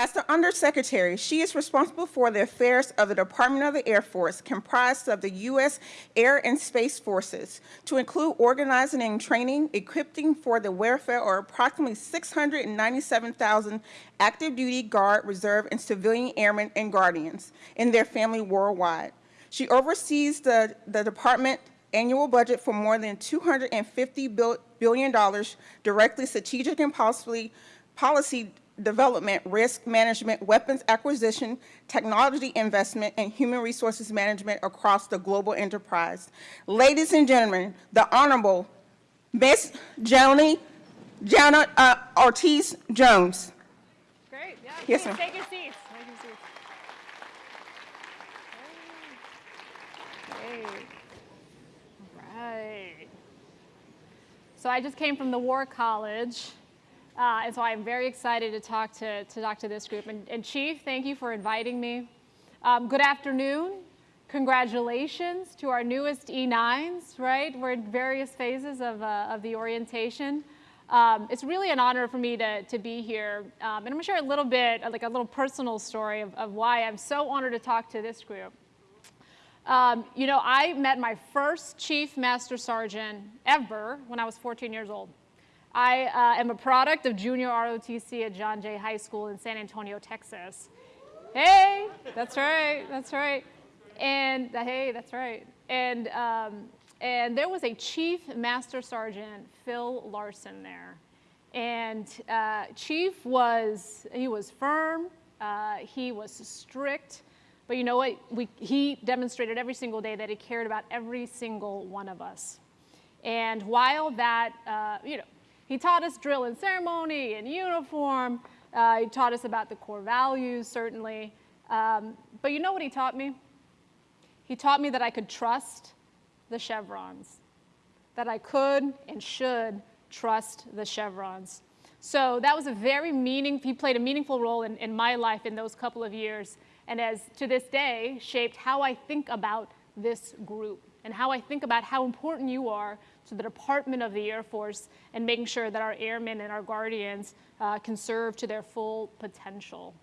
As the Undersecretary, she is responsible for the affairs of the Department of the Air Force, comprised of the U.S. Air and Space Forces, to include organizing and training, equipping for the welfare of approximately 697,000 active duty Guard, Reserve, and civilian airmen and guardians and their family worldwide. She oversees the, the department annual budget for more than $250 billion directly strategic and policy, policy development, risk management, weapons acquisition, technology investment, and human resources management across the global enterprise. Ladies and gentlemen, the Honorable Miss Joni Janet uh, Ortiz Jones. Great, yeah. Yes, please, ma'am. Take your seats. Take your seats. Great. All right. So I just came from the War College. Uh, and so I'm very excited to talk to, to talk to this group. And, and Chief, thank you for inviting me. Um, good afternoon. Congratulations to our newest E9s, right? We're in various phases of, uh, of the orientation. Um, it's really an honor for me to, to be here. Um, and I'm gonna share a little bit, like a little personal story of, of why I'm so honored to talk to this group. Um, you know, I met my first Chief Master Sergeant ever when I was 14 years old. I uh, am a product of junior ROTC at John Jay High School in San Antonio, Texas. Hey, that's right, that's right. And uh, hey, that's right. And, um, and there was a Chief Master Sergeant, Phil Larson there. And uh, Chief was, he was firm, uh, he was strict, but you know what? We, he demonstrated every single day that he cared about every single one of us. And while that, uh, you know, he taught us drill and ceremony and uniform. Uh, he taught us about the core values, certainly. Um, but you know what he taught me? He taught me that I could trust the chevrons, that I could and should trust the chevrons. So that was a very meaning, he played a meaningful role in, in my life in those couple of years, and as to this day, shaped how I think about this group and how I think about how important you are to the Department of the Air Force and making sure that our airmen and our guardians uh, can serve to their full potential.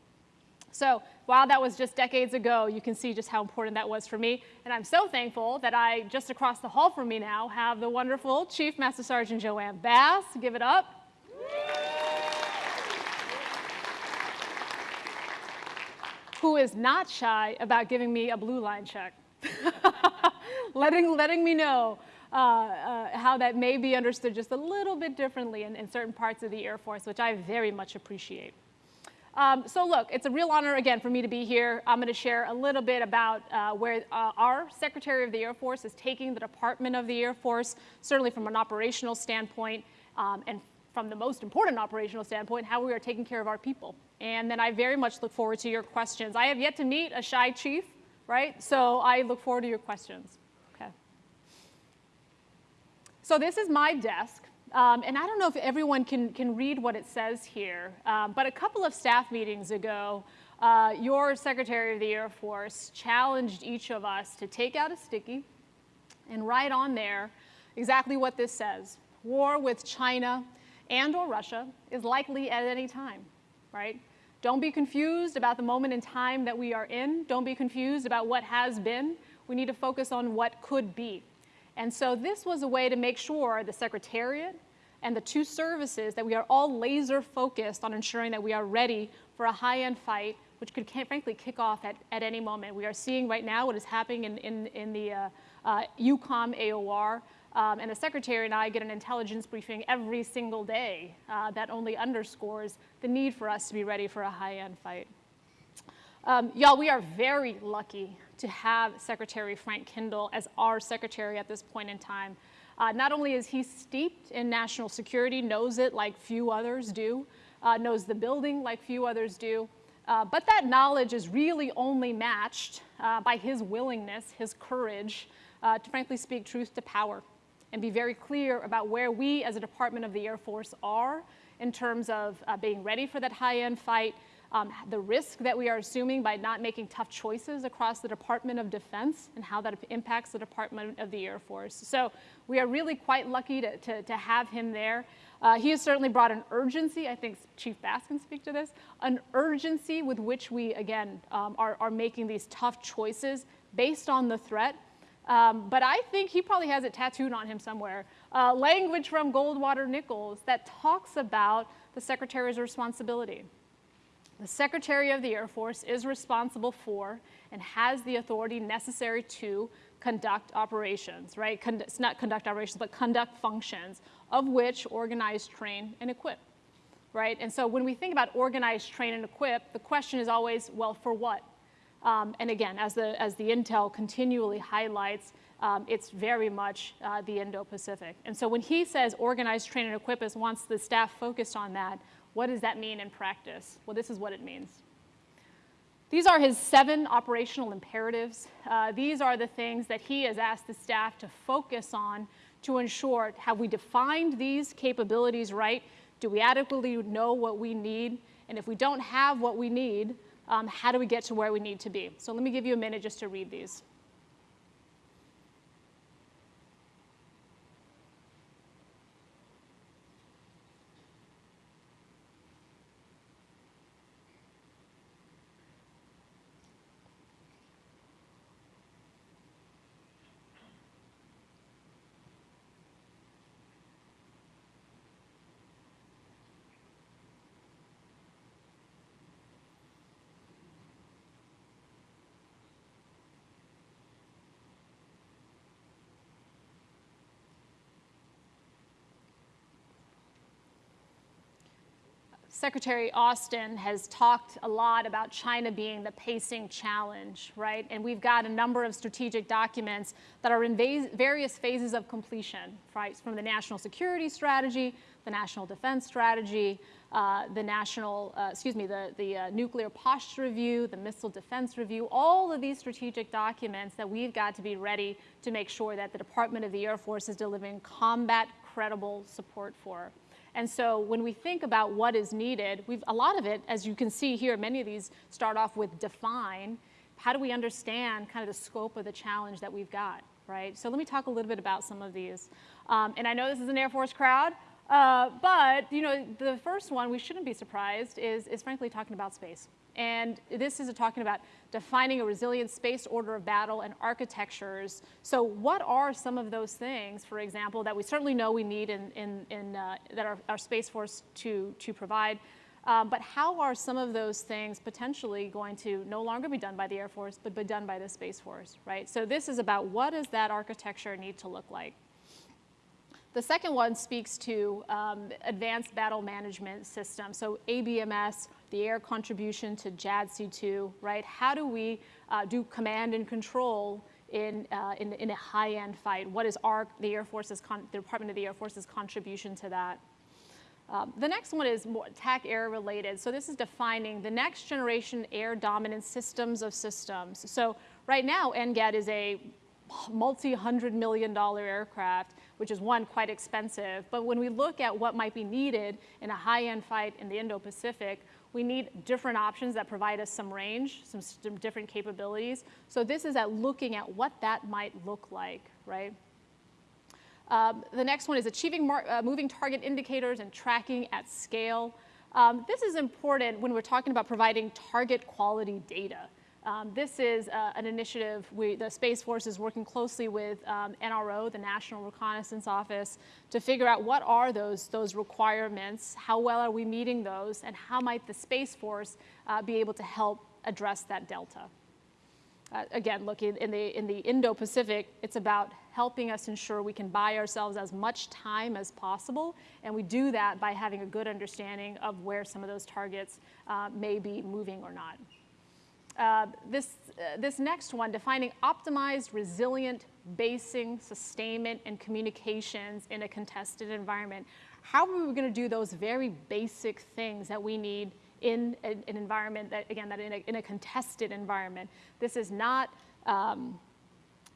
So while that was just decades ago, you can see just how important that was for me. And I'm so thankful that I, just across the hall from me now, have the wonderful Chief Master Sergeant JoAnne Bass. Give it up. Who is not shy about giving me a blue line check. letting, letting me know uh, uh, how that may be understood just a little bit differently in, in certain parts of the Air Force, which I very much appreciate. Um, so look, it's a real honor again for me to be here. I'm going to share a little bit about uh, where uh, our Secretary of the Air Force is taking the Department of the Air Force, certainly from an operational standpoint, um, and from the most important operational standpoint, how we are taking care of our people. And then I very much look forward to your questions. I have yet to meet a shy chief, right? So I look forward to your questions. So this is my desk. Um, and I don't know if everyone can, can read what it says here, um, but a couple of staff meetings ago, uh, your Secretary of the Air Force challenged each of us to take out a sticky and write on there exactly what this says. War with China and or Russia is likely at any time, right? Don't be confused about the moment in time that we are in. Don't be confused about what has been. We need to focus on what could be. And so this was a way to make sure the Secretariat and the two services that we are all laser focused on ensuring that we are ready for a high-end fight, which could frankly kick off at, at any moment. We are seeing right now what is happening in, in, in the uh, uh, EUCOM AOR, um, and the secretary and I get an intelligence briefing every single day uh, that only underscores the need for us to be ready for a high-end fight. Um, Y'all, we are very lucky to have Secretary Frank Kendall as our secretary at this point in time. Uh, not only is he steeped in national security, knows it like few others do, uh, knows the building like few others do, uh, but that knowledge is really only matched uh, by his willingness, his courage, uh, to frankly speak truth to power and be very clear about where we as a Department of the Air Force are in terms of uh, being ready for that high-end fight, um, the risk that we are assuming by not making tough choices across the Department of Defense and how that impacts the Department of the Air Force. So we are really quite lucky to, to, to have him there. Uh, he has certainly brought an urgency, I think Chief Bass can speak to this, an urgency with which we, again, um, are, are making these tough choices based on the threat. Um, but I think he probably has it tattooed on him somewhere. Uh, language from Goldwater Nichols that talks about the Secretary's responsibility. The Secretary of the Air Force is responsible for and has the authority necessary to conduct operations, right? Con not conduct operations, but conduct functions, of which organize, train, and equip, right? And so when we think about organize, train, and equip, the question is always, well, for what? Um, and again, as the, as the intel continually highlights, um, it's very much uh, the Indo-Pacific. And so when he says organize, train, and equip us, wants the staff focused on that, what does that mean in practice? Well, this is what it means. These are his seven operational imperatives. Uh, these are the things that he has asked the staff to focus on to ensure, have we defined these capabilities right? Do we adequately know what we need? And if we don't have what we need, um, how do we get to where we need to be? So let me give you a minute just to read these. Secretary Austin has talked a lot about China being the pacing challenge, right? And we've got a number of strategic documents that are in various phases of completion, right? From the national security strategy, the national defense strategy, uh, the national, uh, excuse me, the, the uh, nuclear posture review, the missile defense review, all of these strategic documents that we've got to be ready to make sure that the Department of the Air Force is delivering combat credible support for. And so when we think about what is needed, we've, a lot of it, as you can see here, many of these start off with define. How do we understand kind of the scope of the challenge that we've got, right? So let me talk a little bit about some of these. Um, and I know this is an Air Force crowd, uh, but you know, the first one, we shouldn't be surprised, is, is frankly talking about space. And this is talking about defining a resilient space order of battle and architectures. So what are some of those things, for example, that we certainly know we need in, in, in uh, that our, our Space Force to, to provide, um, but how are some of those things potentially going to no longer be done by the Air Force, but be done by the Space Force, right? So this is about what does that architecture need to look like? The second one speaks to um, advanced battle management system. So ABMS, the air contribution to JADC2, right? How do we uh, do command and control in, uh, in, in, a high-end fight? What is our, the Air Force's, the Department of the Air Force's contribution to that? Um, the next one is more TAC air related. So this is defining the next generation air dominance systems of systems. So right now, NGAD is a multi-hundred million dollar aircraft, which is one, quite expensive. But when we look at what might be needed in a high-end fight in the Indo-Pacific, we need different options that provide us some range, some, different capabilities. So this is at looking at what that might look like, right? Um, the next one is achieving uh, moving target indicators and tracking at scale. Um, this is important when we're talking about providing target quality data. Um, this is uh, an initiative, we, the Space Force is working closely with um, NRO, the National Reconnaissance Office, to figure out what are those, those requirements, how well are we meeting those, and how might the Space Force uh, be able to help address that delta. Uh, again, look, in, in the, in the Indo-Pacific, it's about helping us ensure we can buy ourselves as much time as possible, and we do that by having a good understanding of where some of those targets uh, may be moving or not. Uh, this, uh, this next one, defining optimized, resilient basing, sustainment, and communications in a contested environment. How are we going to do those very basic things that we need in an environment that, again, that in a, in a contested environment? This is not, um,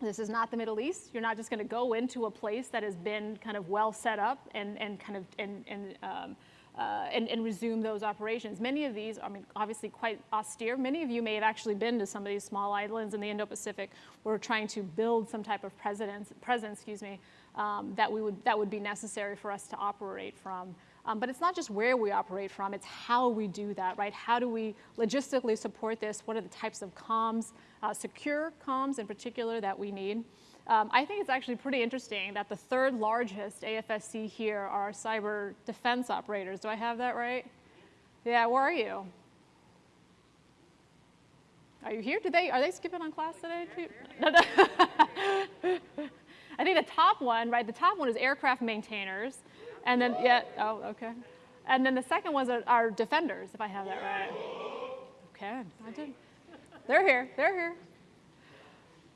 this is not the Middle East. You're not just going to go into a place that has been kind of well set up and, and kind of and, and um, uh, and, and, resume those operations. Many of these, I mean, obviously quite austere. Many of you may have actually been to some of these small islands in the Indo-Pacific. We're trying to build some type of presence, presence excuse me, um, that, we would, that would be necessary for us to operate from. Um, but it's not just where we operate from, it's how we do that, right? How do we logistically support this? What are the types of comms, uh, secure comms in particular, that we need? Um, I think it's actually pretty interesting that the third largest AFSC here are cyber defense operators. Do I have that right? Yeah, where are you? Are you here? Did they, are they skipping on class today too? No, no. I think the top one, right, the top one is aircraft maintainers. And then, yeah, oh, okay. And then the second ones are, are defenders, if I have that right. Okay, I did. They're here, they're here.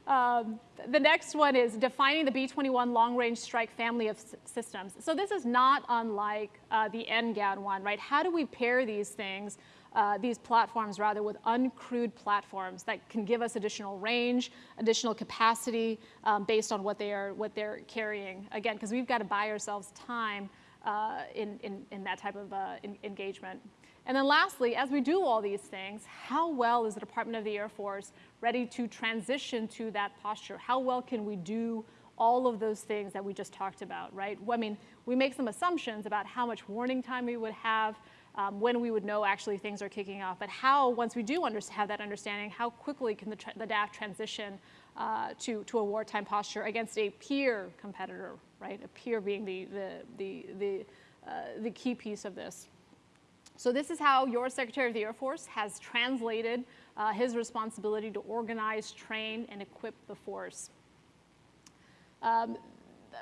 Um, the next one is defining the B-21 long-range strike family of systems. So this is not unlike uh, the NGAD one, right? How do we pair these things uh, these platforms rather with uncrewed platforms that can give us additional range, additional capacity um, based on what they are what they're carrying. Again, because we've got to buy ourselves time uh, in, in, in that type of uh, engagement. And then lastly, as we do all these things, how well is the Department of the Air Force ready to transition to that posture? How well can we do all of those things that we just talked about, right? I mean, we make some assumptions about how much warning time we would have, um, when we would know actually things are kicking off, but how, once we do have that understanding, how quickly can the, the DAF transition uh, to, to a wartime posture against a peer competitor, right? A peer being the, the, the, the, uh, the key piece of this. So this is how your Secretary of the Air Force has translated uh, his responsibility to organize, train, and equip the force. Um,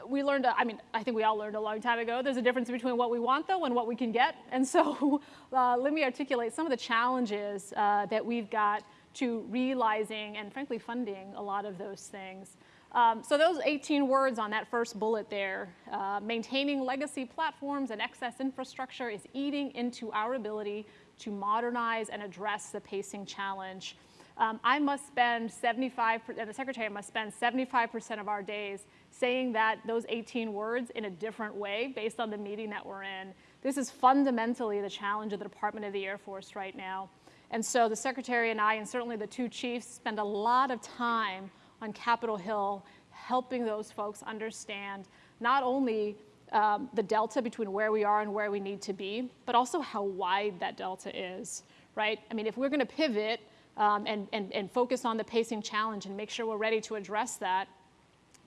we learned, I mean, I think we all learned a long time ago, there's a difference between what we want though and what we can get. And so uh, let me articulate some of the challenges uh, that we've got to realizing and frankly funding a lot of those things. Um, so those 18 words on that first bullet there, uh, maintaining legacy platforms and excess infrastructure is eating into our ability to modernize and address the pacing challenge. Um, I must spend 75, the secretary must spend 75% of our days saying that those 18 words in a different way based on the meeting that we're in. This is fundamentally the challenge of the Department of the Air Force right now. And so the secretary and I, and certainly the two chiefs, spend a lot of time on Capitol Hill helping those folks understand not only um, the delta between where we are and where we need to be, but also how wide that delta is, right? I mean, if we're gonna pivot um, and, and, and focus on the pacing challenge and make sure we're ready to address that,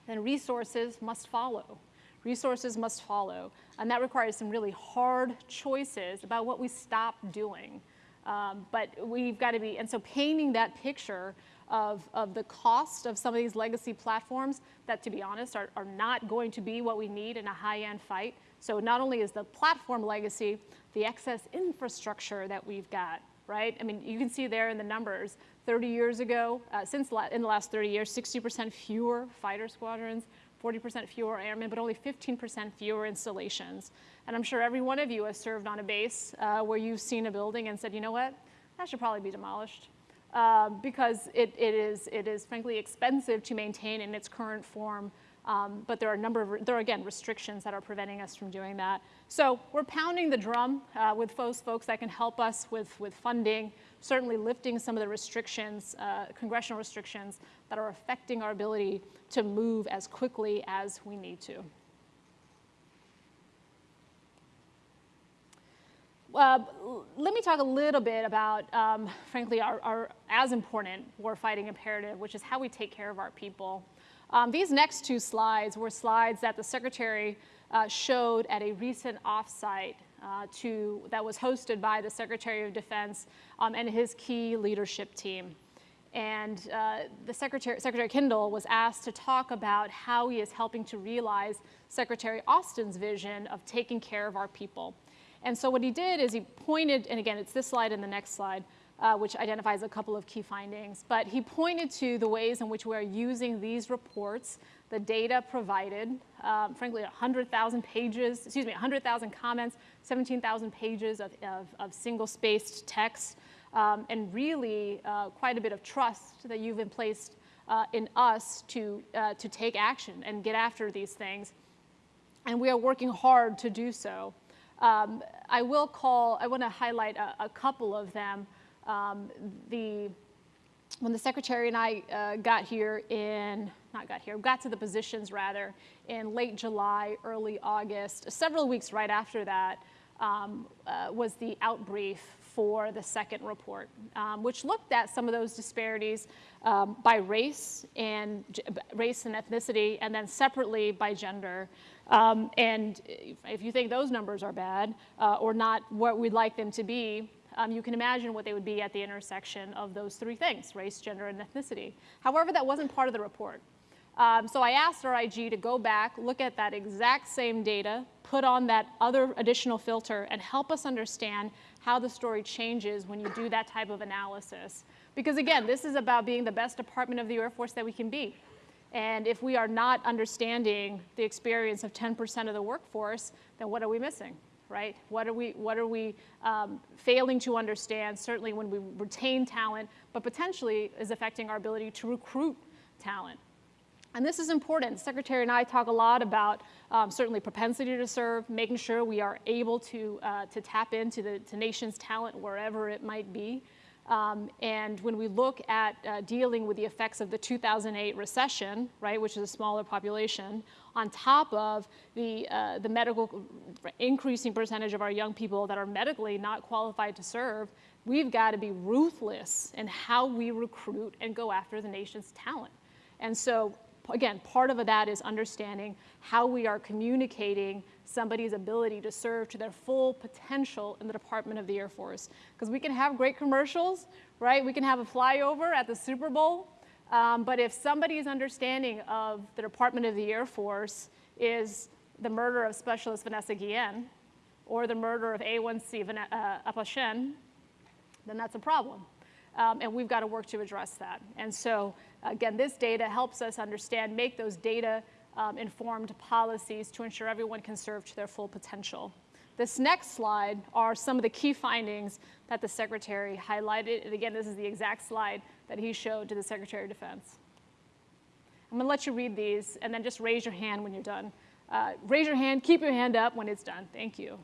then resources must follow. Resources must follow. And that requires some really hard choices about what we stop doing. Um, but we've got to be, and so painting that picture of, of the cost of some of these legacy platforms that, to be honest, are, are not going to be what we need in a high-end fight. So not only is the platform legacy, the excess infrastructure that we've got, right? I mean, you can see there in the numbers, 30 years ago, uh, since in the last 30 years, 60% fewer fighter squadrons, 40% fewer airmen, but only 15% fewer installations. And I'm sure every one of you has served on a base uh, where you've seen a building and said, you know what, that should probably be demolished. Uh, because it, it, is, it is frankly expensive to maintain in its current form um, but there are a number of, there are again restrictions that are preventing us from doing that. So we're pounding the drum uh, with those folks that can help us with, with funding, certainly lifting some of the restrictions, uh, congressional restrictions that are affecting our ability to move as quickly as we need to. Uh, let me talk a little bit about, um, frankly, our, our, as important warfighting imperative, which is how we take care of our people. Um, these next two slides were slides that the secretary uh, showed at a recent offsite uh, to, that was hosted by the Secretary of Defense um, and his key leadership team. And uh, the Secretary, Secretary Kendall was asked to talk about how he is helping to realize Secretary Austin's vision of taking care of our people. And so what he did is he pointed, and again, it's this slide and the next slide, uh, which identifies a couple of key findings. But he pointed to the ways in which we are using these reports, the data provided, um, frankly, 100,000 pages, excuse me, 100,000 comments, 17,000 pages of, of, of single-spaced text, um, and really uh, quite a bit of trust that you've been placed uh, in us to, uh, to take action and get after these things. And we are working hard to do so. Um, I will call, I want to highlight a, a couple of them. Um, the, when the secretary and I uh, got here in not got here, got to the positions rather in late July, early August. Several weeks right after that um, uh, was the outbrief for the second report, um, which looked at some of those disparities um, by race and race and ethnicity, and then separately by gender. Um, and if you think those numbers are bad uh, or not what we'd like them to be, um, you can imagine what they would be at the intersection of those three things, race, gender, and ethnicity. However, that wasn't part of the report. Um, so I asked our IG to go back, look at that exact same data, put on that other additional filter, and help us understand how the story changes when you do that type of analysis. Because again, this is about being the best department of the Air Force that we can be. And if we are not understanding the experience of 10% of the workforce, then what are we missing, right? What are we, what are we um, failing to understand, certainly when we retain talent, but potentially is affecting our ability to recruit talent. And this is important. Secretary and I talk a lot about um, certainly propensity to serve, making sure we are able to, uh, to tap into the to nation's talent wherever it might be. Um, and when we look at uh, dealing with the effects of the 2008 recession, right, which is a smaller population, on top of the, uh, the medical increasing percentage of our young people that are medically not qualified to serve, we've got to be ruthless in how we recruit and go after the nation's talent. And so again, part of that is understanding how we are communicating somebody's ability to serve to their full potential in the Department of the Air Force. Because we can have great commercials, right? We can have a flyover at the Super Bowl, um, but if somebody's understanding of the Department of the Air Force is the murder of Specialist Vanessa Guillen or the murder of A1C uh, Aposhian, then that's a problem. Um, and we've got to work to address that. And so Again, this data helps us understand, make those data um, informed policies to ensure everyone can serve to their full potential. This next slide are some of the key findings that the Secretary highlighted. And again, this is the exact slide that he showed to the Secretary of Defense. I'm gonna let you read these and then just raise your hand when you're done. Uh, raise your hand, keep your hand up when it's done. Thank you.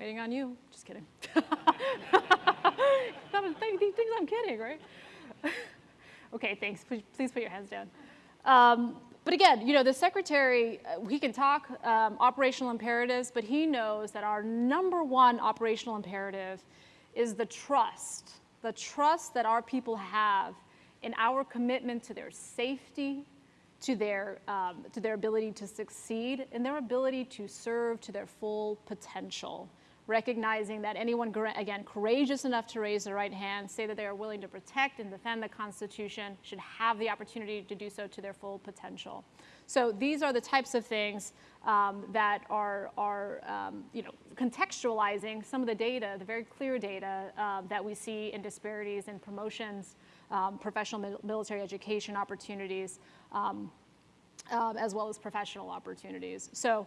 Waiting on you. Just kidding. he thinks I'm kidding, right? okay, thanks. Please, please, put your hands down. Um, but again, you know, the secretary, uh, he can talk um, operational imperatives, but he knows that our number one operational imperative is the trust, the trust that our people have in our commitment to their safety, to their, um, to their ability to succeed, and their ability to serve to their full potential recognizing that anyone, again, courageous enough to raise their right hand, say that they are willing to protect and defend the Constitution, should have the opportunity to do so to their full potential. So these are the types of things um, that are, are um, you know, contextualizing some of the data, the very clear data uh, that we see in disparities in promotions, um, professional military education opportunities, um, um, as well as professional opportunities. So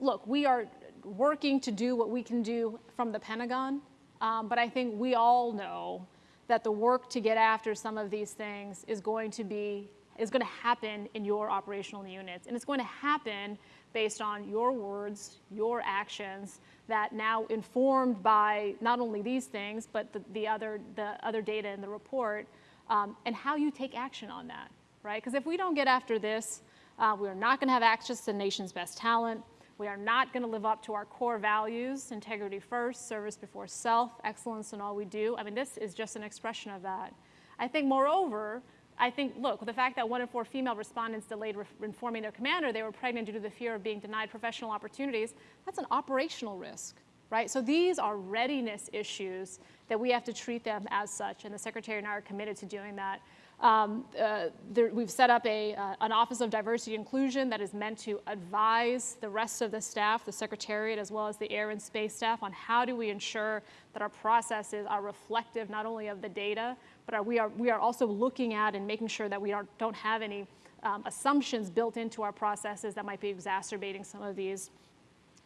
look, we are working to do what we can do from the Pentagon, um, but I think we all know that the work to get after some of these things is going to be is going to happen in your operational units. And it's going to happen based on your words, your actions, that now informed by not only these things, but the, the other, the other data in the report, um, and how you take action on that, right? Because if we don't get after this, uh, we're not going to have access to the nation's best talent. We are not going to live up to our core values, integrity first, service before self, excellence in all we do. I mean, this is just an expression of that. I think, moreover, I think, look, the fact that one in four female respondents delayed informing their commander they were pregnant due to the fear of being denied professional opportunities, that's an operational risk, right? So these are readiness issues that we have to treat them as such, and the Secretary and I are committed to doing that. Um, uh, there, we've set up a, uh, an Office of Diversity Inclusion that is meant to advise the rest of the staff, the Secretariat, as well as the Air and Space staff on how do we ensure that our processes are reflective not only of the data, but are, we, are, we are also looking at and making sure that we are, don't have any um, assumptions built into our processes that might be exacerbating some of these.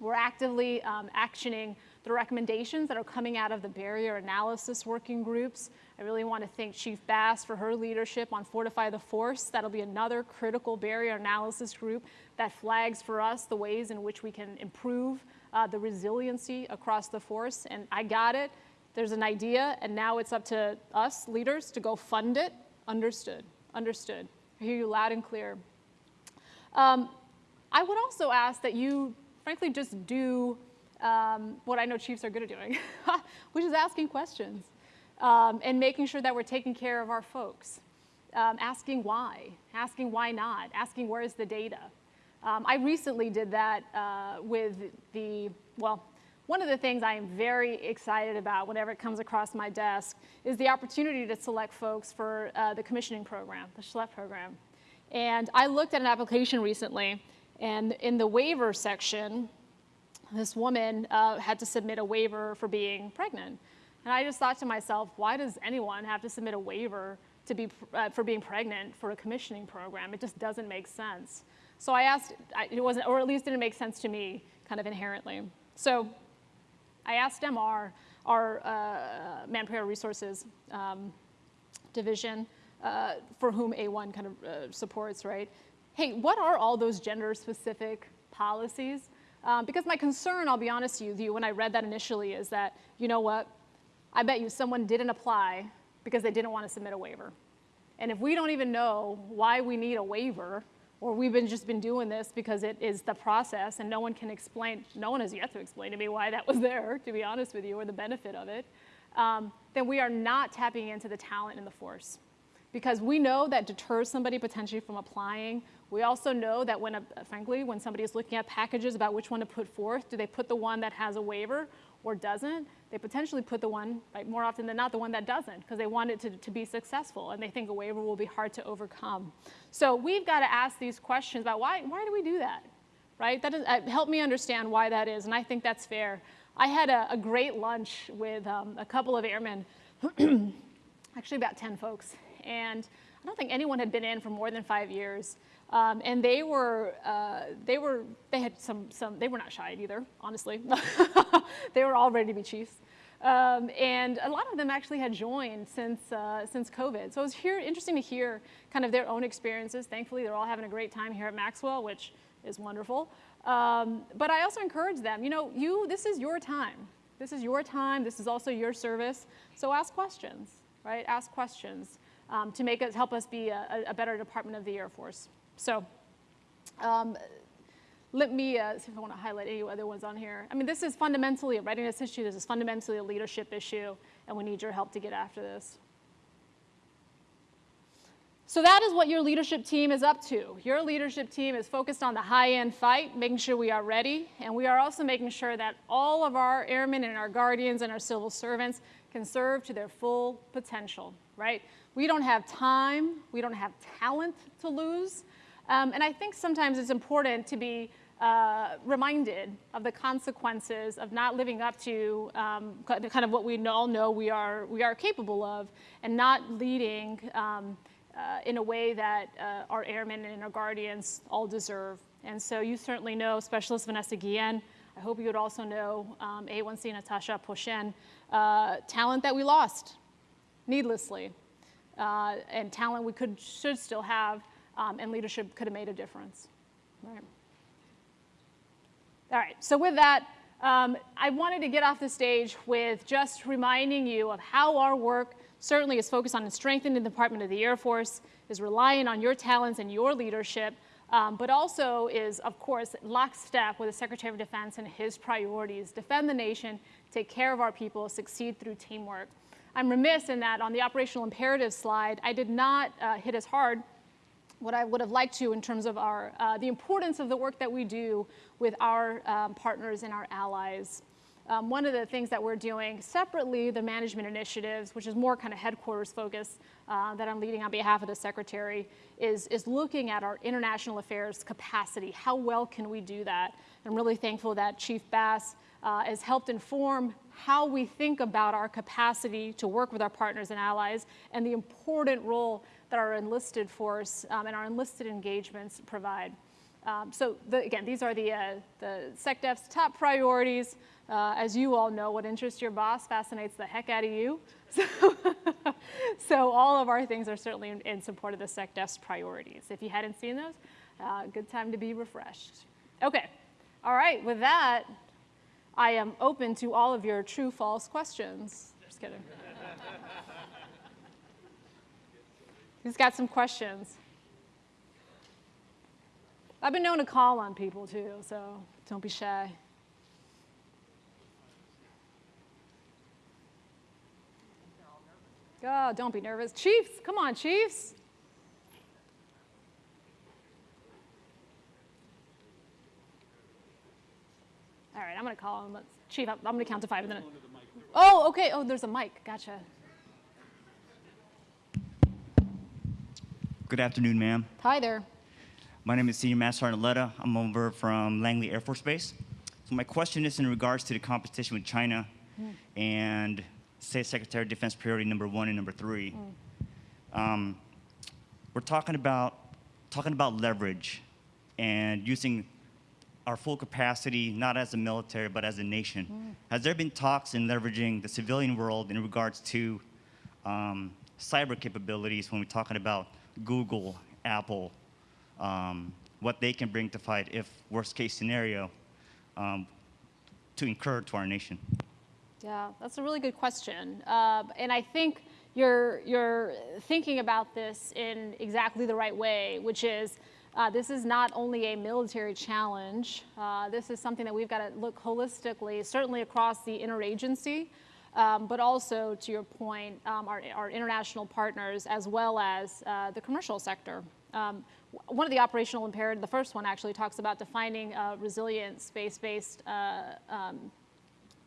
We're actively um, actioning the recommendations that are coming out of the barrier analysis working groups. I really want to thank Chief Bass for her leadership on Fortify the Force. That'll be another critical barrier analysis group that flags for us the ways in which we can improve uh, the resiliency across the force. And I got it. There's an idea, and now it's up to us leaders to go fund it. Understood. Understood. I hear you loud and clear. Um, I would also ask that you, frankly, just do um, what I know chiefs are good at doing, which is asking questions um, and making sure that we're taking care of our folks. Um, asking why, asking why not, asking where is the data. Um, I recently did that uh, with the, well, one of the things I am very excited about whenever it comes across my desk is the opportunity to select folks for uh, the commissioning program, the SHLEP program. And I looked at an application recently, and in the waiver section, this woman uh, had to submit a waiver for being pregnant. And I just thought to myself, why does anyone have to submit a waiver to be, uh, for being pregnant for a commissioning program? It just doesn't make sense. So I asked, it wasn't, or at least didn't make sense to me kind of inherently. So I asked MR, our uh, Manpower Resources um, division, uh, for whom A1 kind of uh, supports, right? Hey, what are all those gender specific policies? Um, because my concern, I'll be honest with you, when I read that initially is that, you know what, I bet you someone didn't apply because they didn't want to submit a waiver. And if we don't even know why we need a waiver, or we've been just been doing this because it is the process and no one can explain, no one has yet to explain to me why that was there, to be honest with you, or the benefit of it, um, then we are not tapping into the talent in the force. Because we know that deters somebody potentially from applying we also know that when, a, frankly, when somebody is looking at packages about which one to put forth, do they put the one that has a waiver or doesn't? They potentially put the one, right, more often than not, the one that doesn't, because they want it to, to be successful and they think a waiver will be hard to overcome. So we've got to ask these questions about why, why do we do that, right? That is, uh, help me understand why that is, and I think that's fair. I had a, a great lunch with um, a couple of airmen, actually about 10 folks, and I don't think anyone had been in for more than five years. Um, and they were, uh, they were, they had some, some, they were not shy either, honestly. they were all ready to be chiefs. Um, and a lot of them actually had joined since, uh, since COVID. So it was here, interesting to hear kind of their own experiences. Thankfully, they're all having a great time here at Maxwell, which is wonderful. Um, but I also encourage them, you know, you, this is your time. This is your time. This is also your service. So ask questions, right? Ask questions um, to make us, help us be a, a better department of the Air Force. So um, let me uh, see if I want to highlight any other ones on here. I mean, this is fundamentally a readiness issue. This is fundamentally a leadership issue, and we need your help to get after this. So that is what your leadership team is up to. Your leadership team is focused on the high-end fight, making sure we are ready, and we are also making sure that all of our airmen and our guardians and our civil servants can serve to their full potential, right? We don't have time, we don't have talent to lose, um, and I think sometimes it's important to be uh, reminded of the consequences of not living up to um, kind of what we all know we are, we are capable of and not leading um, uh, in a way that uh, our airmen and our guardians all deserve. And so you certainly know Specialist Vanessa Guillen. I hope you would also know um, A1C Natasha Aposhian, uh, talent that we lost needlessly, uh, and talent we could, should still have um, and leadership could have made a difference. All right, so with that, um, I wanted to get off the stage with just reminding you of how our work certainly is focused on strengthening the Department of the Air Force, is relying on your talents and your leadership, um, but also is, of course, lockstep with the Secretary of Defense and his priorities, defend the nation, take care of our people, succeed through teamwork. I'm remiss in that on the operational imperative slide, I did not uh, hit as hard what I would have liked to in terms of our, uh, the importance of the work that we do with our um, partners and our allies. um, one of the things that we're doing separately, the management initiatives, which is more kind of headquarters focus uh, that I'm leading on behalf of the secretary, is, is looking at our international affairs capacity. How well can we do that? I'm really thankful that Chief Bass uh, has helped inform how we think about our capacity to work with our partners and allies and the important role that our enlisted force um, and our enlisted engagements provide. Um, so the, again, these are the, uh, the SecDef's top priorities. Uh, as you all know, what interests your boss fascinates the heck out of you. So, so all of our things are certainly in, in, support of the SecDef's priorities. If you hadn't seen those, uh, good time to be refreshed. Okay, all right, with that, I am open to all of your true false questions. Just kidding. Who's got some questions? I've been known to call on people too, so don't be shy. Oh, don't be nervous. Chiefs, come on, Chiefs. All right, I'm going to call him. Let's, Chief, I'm going to count to five and then. Oh, okay. Oh, there's a mic. Gotcha. Good afternoon, ma'am. Hi there. My name is Senior Master Sergeant Letta. I'm over from Langley Air Force Base. So my question is in regards to the competition with China mm. and State Secretary of Defense priority number one and number three. Mm. Um, we're talking about talking about leverage and using our full capacity, not as a military, but as a nation. Mm. Has there been talks in leveraging the civilian world in regards to um, cyber capabilities when we're talking about Google, Apple, um, what they can bring to fight if worst case scenario um, to incur to our nation? Yeah, that's a really good question. Uh, and I think you're, you're thinking about this in exactly the right way, which is uh, this is not only a military challenge, uh, this is something that we've got to look holistically, certainly across the interagency, um, but also, to your point, um, our, our, international partners as well as uh, the commercial sector. Um, one of the operational imperatives, the first one actually talks about defining resilient space-based uh, um,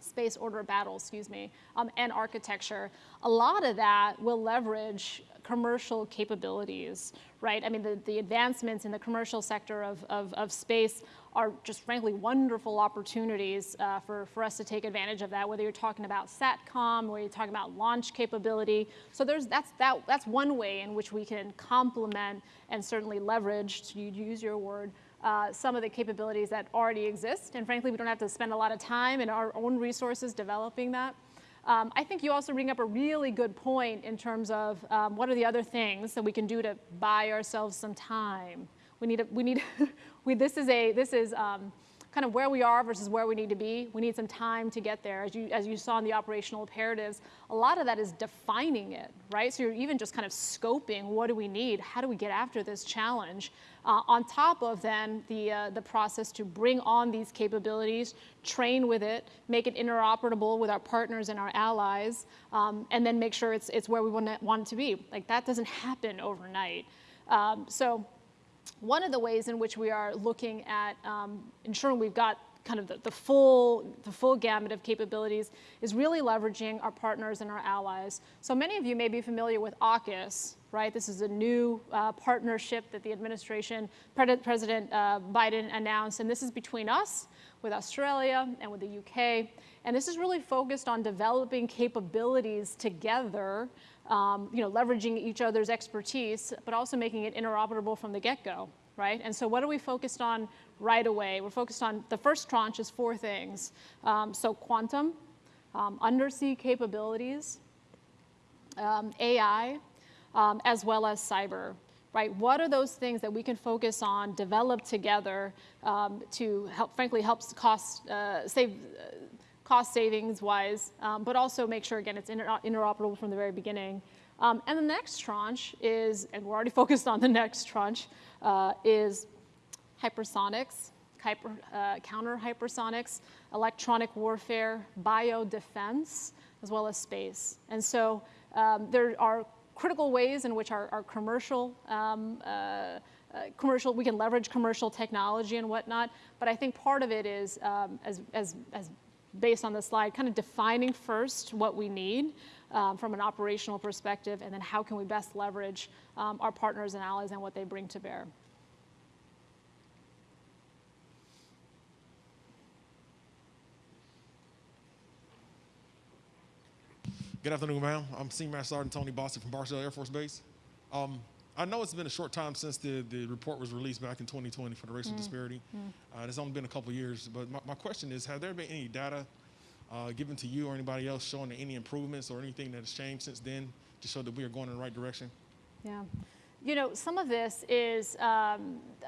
space order battle, excuse me, um, and architecture. A lot of that will leverage commercial capabilities, right? I mean, the, the advancements in the commercial sector of, of, of space are just frankly wonderful opportunities uh, for, for us to take advantage of that, whether you're talking about SATCOM, or you're talking about launch capability. So there's, that's, that, that's one way in which we can complement and certainly leverage, to use your word, uh, some of the capabilities that already exist. And frankly, we don't have to spend a lot of time and our own resources developing that. Um, I think you also bring up a really good point in terms of um, what are the other things that we can do to buy ourselves some time. We need, a, we need, we, this is a, this is um, kind of where we are versus where we need to be. We need some time to get there. As you, as you saw in the operational imperatives, a lot of that is defining it, right? So you're even just kind of scoping what do we need? How do we get after this challenge? Uh, on top of then the, uh, the process to bring on these capabilities, train with it, make it interoperable with our partners and our allies, um, and then make sure it's, it's where we want it, want to be. Like that doesn't happen overnight. Um, so one of the ways in which we are looking at um, ensuring we've got kind of the, the, full, the full gamut of capabilities is really leveraging our partners and our allies. So many of you may be familiar with AUKUS, right? This is a new uh, partnership that the administration, President uh, Biden announced, and this is between us, with Australia, and with the UK. And this is really focused on developing capabilities together um, you know, leveraging each other's expertise, but also making it interoperable from the get-go, right? And so what are we focused on right away? We're focused on, the first tranche is four things. Um, so quantum, um, undersea capabilities, um, AI, um, as well as cyber, right? What are those things that we can focus on, develop together um, to help, frankly, help cost, uh, save, uh, cost savings wise, um, but also make sure, again, it's inter interoperable from the very beginning. Um, and the next tranche is, and we're already focused on the next tranche, uh, is hypersonics, hyper, uh, counter hypersonics, electronic warfare, biodefense, as well as space. And so um, there are critical ways in which our, our commercial um, uh, uh, commercial, we can leverage commercial technology and whatnot, but I think part of it is, um, as, as, as based on the slide, kind of defining first what we need um, from an operational perspective, and then how can we best leverage um, our partners and allies and what they bring to bear. Good afternoon, ma'am. I'm Senior Master Sergeant Tony Boston from Barksdale Air Force Base. Um, I know it's been a short time since the, the report was released back in 2020 for the racial disparity. Uh, it's only been a couple years, but my, my question is, have there been any data uh, given to you or anybody else showing any improvements or anything that has changed since then to show that we are going in the right direction? Yeah. You know, some of this is um, uh,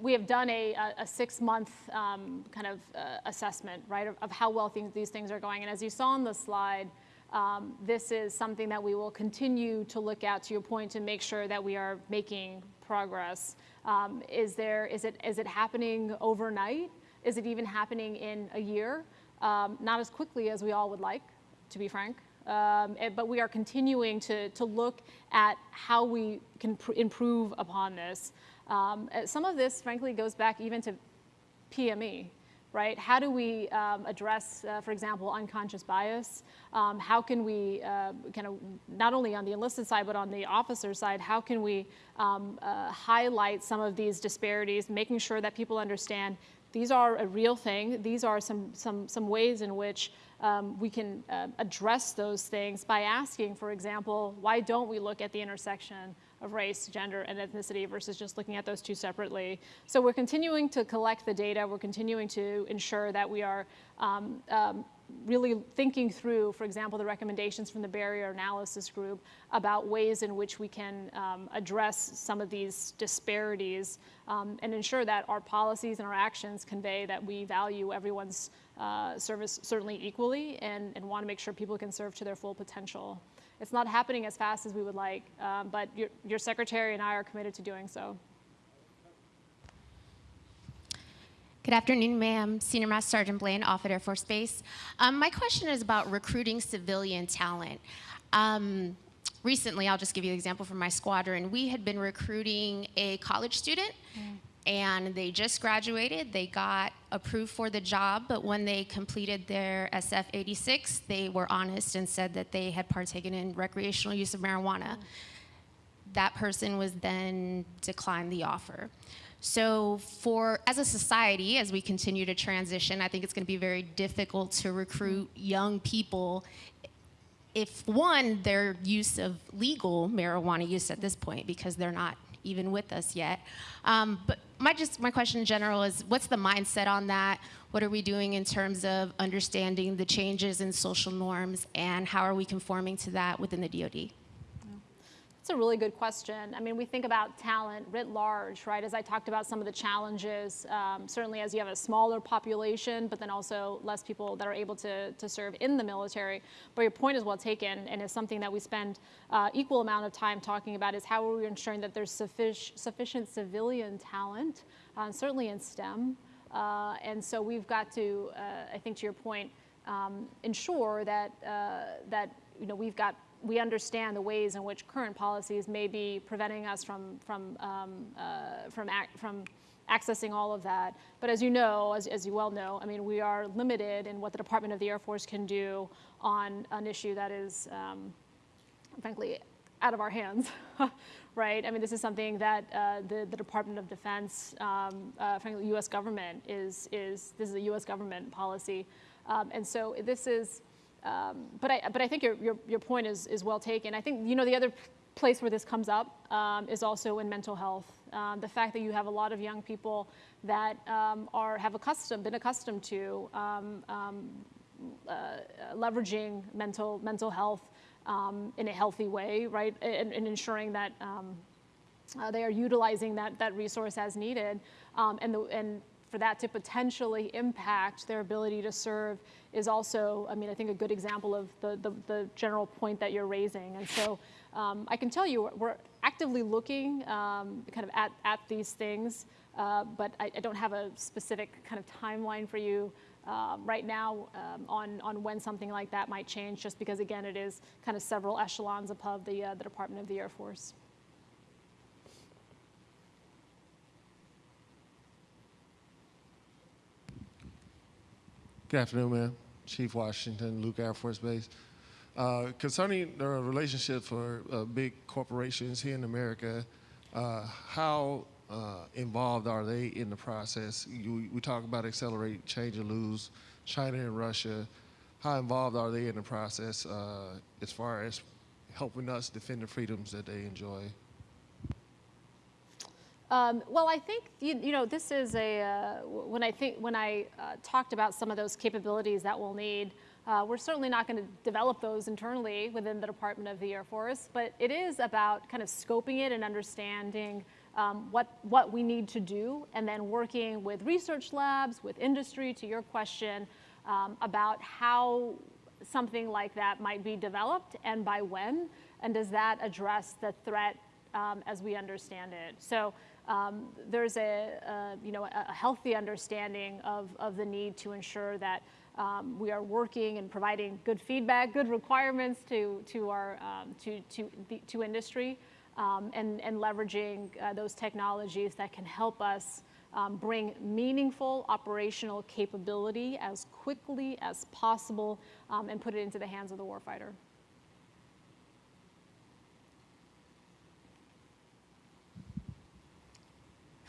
we have done a, a, a six month um, kind of uh, assessment, right, of, of how well things, these things are going. And as you saw on the slide, um, this is something that we will continue to look at, to your point, to make sure that we are making progress. Um, is, there, is, it, is it happening overnight? Is it even happening in a year? Um, not as quickly as we all would like, to be frank. Um, eh, but we are continuing to, to look at how we can pr- improve upon this. Um, eh, some of this, frankly, goes back even to PME, right? How do we um, address, uh, for example, unconscious bias? Um, how can we uh, kind of, not only on the enlisted side, but on the officer side, how can we um, uh, highlight some of these disparities, making sure that people understand these are a real thing. These are some, some, some ways in which um, we can uh, address those things by asking, for example, why don't we look at the intersection of race, gender, and ethnicity versus just looking at those two separately? So we're continuing to collect the data. We're continuing to ensure that we are um, um, really thinking through, for example, the recommendations from the barrier analysis group about ways in which we can um, address some of these disparities um, and ensure that our policies and our actions convey that we value everyone's uh, service certainly equally and, and want to make sure people can serve to their full potential. It's not happening as fast as we would like, um, but your, your secretary and I are committed to doing so. Good afternoon, ma'am. Senior Master Sergeant Blaine, Offutt Air Force Base. Um, my question is about recruiting civilian talent. Um, recently, I'll just give you an example from my squadron. We had been recruiting a college student, and they just graduated. They got approved for the job, but when they completed their SF 86, they were honest and said that they had partaken in recreational use of marijuana. That person was then declined the offer. So, for as a society, as we continue to transition, I think it's going to be very difficult to recruit young people if one, their use of legal marijuana use at this point, because they're not even with us yet. Um, but my just my question in general is, what's the mindset on that? What are we doing in terms of understanding the changes in social norms, and how are we conforming to that within the DoD? It's a really good question. I mean, we think about talent writ large, right? As I talked about some of the challenges, um, certainly as you have a smaller population, but then also less people that are able to, to serve in the military. But your point is well taken, and is something that we spend uh, equal amount of time talking about is how are we ensuring that there's suffic- sufficient civilian talent, uh, certainly in STEM. Uh, and so we've got to, uh, I think to your point, um, ensure that, uh, that you know, we've got we understand the ways in which current policies may be preventing us from from um, uh, from from accessing all of that. But as you know, as, as you well know, I mean, we are limited in what the Department of the Air Force can do on an issue that is, um, frankly, out of our hands, right? I mean, this is something that uh, the, the Department of Defense, um, uh, frankly, U.S. government is is this is a U.S. government policy, um, and so this is. Um, but I but I think your, your your point is is well taken. I think you know the other place where this comes up um, is also in mental health. Um, the fact that you have a lot of young people that um, are have accustomed been accustomed to um, um, uh, leveraging mental mental health in a healthy way, right, and, and ensuring that uh, they are utilizing that that resource as needed, and the and for that to potentially impact their ability to serve is also, I mean, I think a good example of the the, the general point that you're raising, and so. Um, I can tell you we're actively looking um, kind of at, at these things, uh, but I, I, don't have a specific kind of timeline for you uh, right now um, on, on when something like that might change, just because, again, it is kind of several echelons above the, uh, the Department of the Air Force. Good afternoon, ma'am. Chief Washington, Luke Air Force Base. Uh, concerning the relationship for uh, big corporations here in America, uh, how uh, involved are they in the process? You, we talk about accelerate, change, and lose, China and Russia. How involved are they in the process uh, as far as helping us defend the freedoms that they enjoy? Um, well, I think you, you know this is a uh, when I think when I uh, talked about some of those capabilities that we'll need. Uh, we're certainly not going to develop those internally within the Department of the Air Force, but it is about kind of scoping it and understanding um, what what we need to do, and then working with research labs, with industry. To your question um, about how something like that might be developed and by when, and does that address the threat um, as we understand it? So um, there's a, a, you know a healthy understanding of, of the need to ensure that um, we are working and providing good feedback, good requirements to to our um, to to the, to industry, um, and and leveraging uh, those technologies that can help us. Um, bring meaningful operational capability as quickly as possible um, and put it into the hands of the warfighter.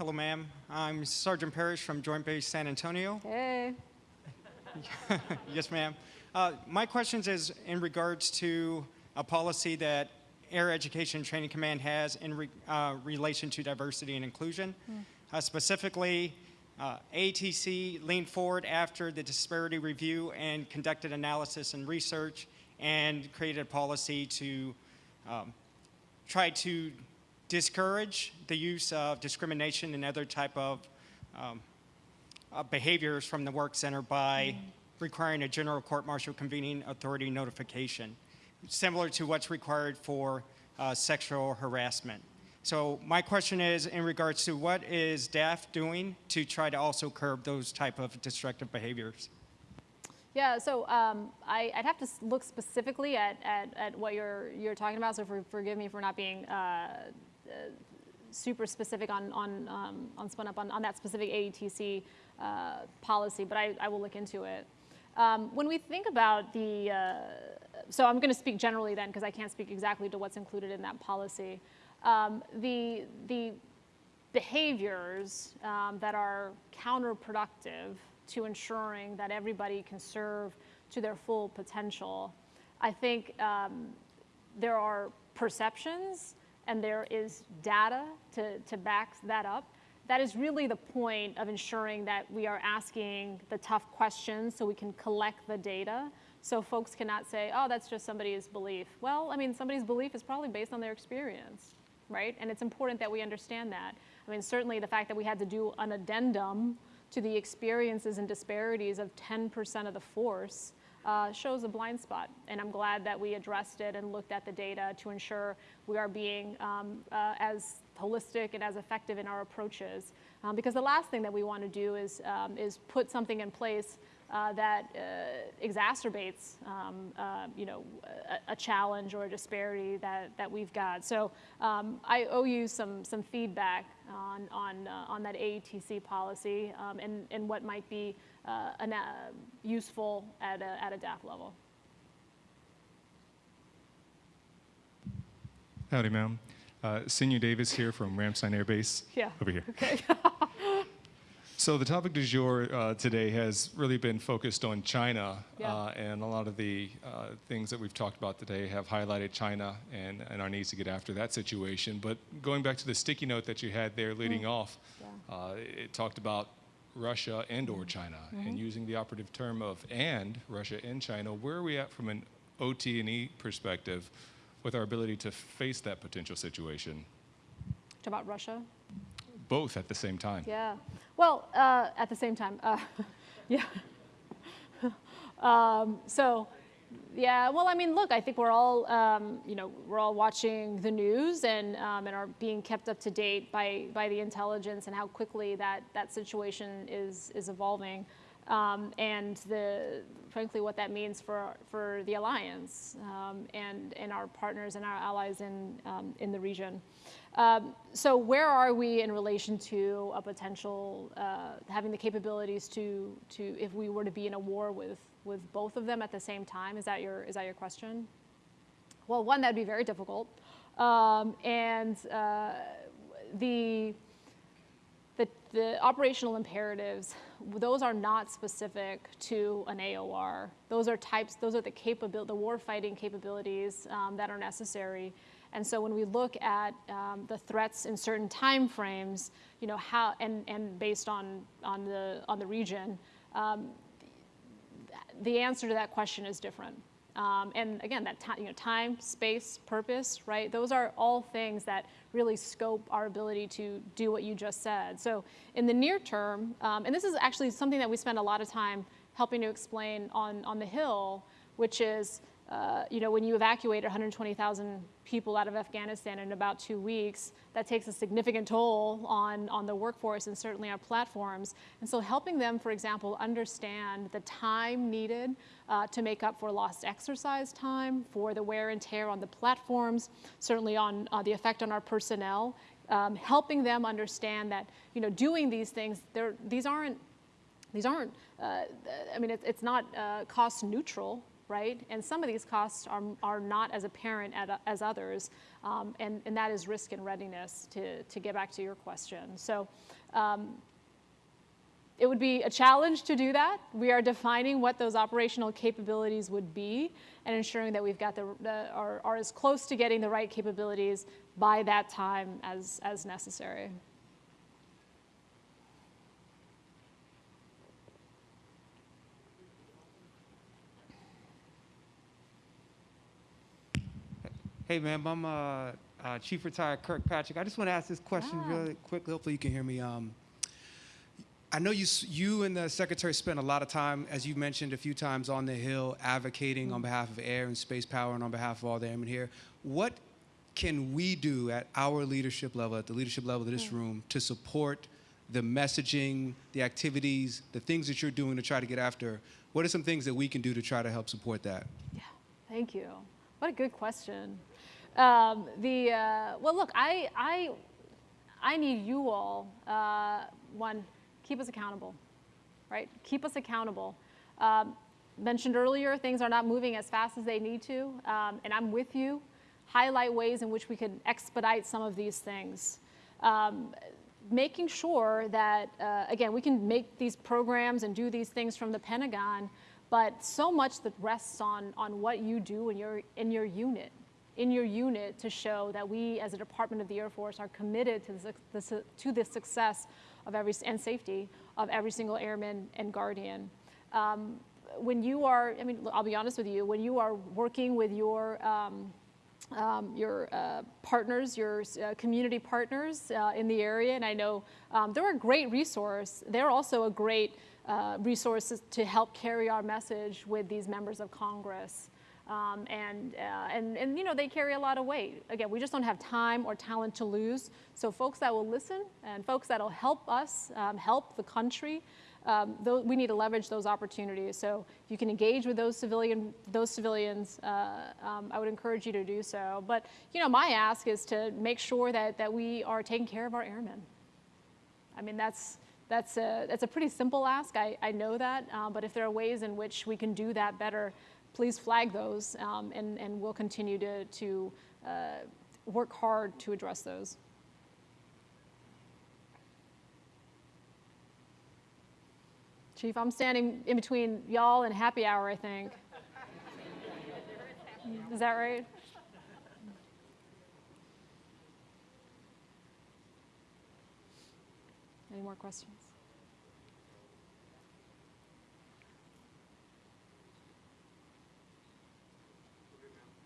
Hello, ma'am. I'm Sergeant Parrish from Joint Base San Antonio. Hey. yes, ma'am. Uh, my question is in regards to a policy that Air Education and Training Command has in re, uh, relation to diversity and inclusion. Uh, specifically, uh, ATC leaned forward after the disparity review and conducted analysis and research and created a policy to um, try to discourage the use of discrimination and other type of um, uh, behaviors from the work center by requiring a general court martial convening authority notification, similar to what's required for uh, sexual harassment. So my question is in regards to what is DAF doing to try to also curb those type of destructive behaviors? Yeah, so um, I, would have to look specifically at, at, at what you're, you're talking about, so for, forgive me for not being uh, uh, super specific on, on, um, on spun up on, on that specific AETC uh, policy, but I, I will look into it. Um, when we think about the, uh, so I'm going to speak generally then because I can't speak exactly to what's included in that policy. Um, the, the behaviors um, that are counterproductive to ensuring that everybody can serve to their full potential, I think um, there are perceptions and there is data to, to back that up. That is really the point of ensuring that we are asking the tough questions so we can collect the data so folks cannot say, oh, that's just somebody's belief. Well, I mean, somebody's belief is probably based on their experience, right? And it's important that we understand that. I mean, certainly the fact that we had to do an addendum to the experiences and disparities of 10% of the force uh, shows a blind spot. And I'm glad that we addressed it and looked at the data to ensure we are being um, uh, as holistic and as effective in our approaches. Um, because the last thing that we want to do is, um, is put something in place that uh, exacerbates, um, uh, you know, a, a, challenge or a disparity that, that we've got. So um, I owe you some, some feedback on, on, uh, on that AETC policy um, and, and what might be uh, an, useful at a, at a DAF level. Howdy, ma'am. Uh, Senior Davis here from Ramstein Air Base. Yeah. Over here. Okay. So the topic du jour uh, today has really been focused on China, Yeah. uh, and a lot of the uh, things that we've talked about today have highlighted China and, and our needs to get after that situation. But going back to the sticky note that you had there leading off, Yeah. uh, it talked about Russia and or China, and using the operative term of and Russia and China. Where are we at from an OT&E perspective with our ability to face that potential situation, Talk about Russia. both at the same time? Yeah. Well, uh, at the same time, uh, yeah. um, so, yeah. Well, I mean, look, I think we're all, um, you know, we're all watching the news and um, and are being kept up to date by by the intelligence and how quickly that that situation is is evolving. Um, and the, frankly, what that means for for the alliance um, and and our partners and our allies in um, in the region. Um, so where are we in relation to a potential uh, having the capabilities to to if we were to be in a war with with both of them at the same time? Is that your, is that your question? Well, one, that'd be very difficult. Um, and uh, the, the, the operational imperatives, those are not specific to an AOR. Those are types, those are the capability, the warfighting capabilities um, that are necessary. And so when we look at um, the threats in certain time frames, you know, how, and, and based on, on, the, on the region, um, the answer to that question is different. Um, and again, that you know, time, space, purpose, right? Those are all things that really scope our ability to do what you just said. So in the near term, um, and this is actually something that we spend a lot of time helping to explain on, on the Hill, which is uh, you know, when you evacuate 120,000 people out of Afghanistan in about two weeks, that takes a significant toll on, on the workforce and certainly our platforms. And so helping them, for example, understand the time needed uh, to make up for lost exercise time, for the wear and tear on the platforms, certainly on uh, the effect on our personnel, um, helping them understand that, you know, doing these things, these aren't these aren't, uh, I mean, it's, it's not uh, cost neutral, right? And some of these costs are, are not as apparent as others, um, and, and that is risk and readiness to, to get back to your question. So um, it would be a challenge to do that. We are defining what those operational capabilities would be and ensuring that we've got the, the are, are as close to getting the right capabilities by that time as, as necessary. Hey, ma'am, I'm uh, uh, Chief Retired Kirkpatrick. I just want to ask this question Ah. really quickly. Hopefully, you can hear me. Um, I know you, you and the secretary spent a lot of time, as you mentioned a few times, on the Hill advocating on behalf of air and space power and on behalf of all the airmen here. What can we do at our leadership level, at the leadership level of this room, to support the messaging, the activities, the things that you're doing to try to get after? What are some things that we can do to try to help support that? Yeah, thank you. What a good question. Um, the uh, well, look, I I I need you all. Uh, one, keep us accountable, right? Keep us accountable. Um, mentioned earlier, things are not moving as fast as they need to, um, and I'm with you. Highlight ways in which we can expedite some of these things. Um, making sure that, uh, again, we can make these programs and do these things from the Pentagon, but so much that rests on, on what you do in your, in your unit, in your unit to show that we as a Department of the Air Force are committed to the, to the success of every, and safety of every single airman and guardian. Um, when you are, I mean, I'll be honest with you, when you are working with your, um, um, your uh, partners, your uh, community partners uh, in the area, and I know um, they're a great resource. They're also a great uh, resource to help carry our message with these members of Congress. Um, and, uh, and, and, you know, they carry a lot of weight. Again, we just don't have time or talent to lose. So folks that will listen and folks that will help us, um, help the country, um, we need to leverage those opportunities. So if you can engage with those civilian, those civilians, uh, um, I would encourage you to do so. But you know, my ask is to make sure that that we are taking care of our airmen. I mean, that's that's a that's a pretty simple ask. I, I know that, um, but if there are ways in which we can do that better, please flag those, um, and and we'll continue to to uh, work hard to address those. Chief, I'm standing in between y'all and happy hour, I think. Is that right? Any more questions?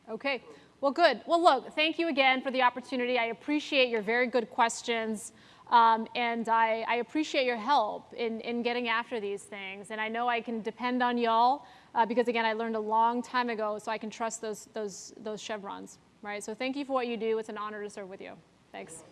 Okay, well, good. Well, look, thank you again for the opportunity. I appreciate your very good questions. Um, and I, I, appreciate your help in, in getting after these things. And I know I can depend on y'all uh, because, again, I learned a long time ago, so I can trust those, those, those chevrons, right? So thank you for what you do. It's an honor to serve with you. Thanks.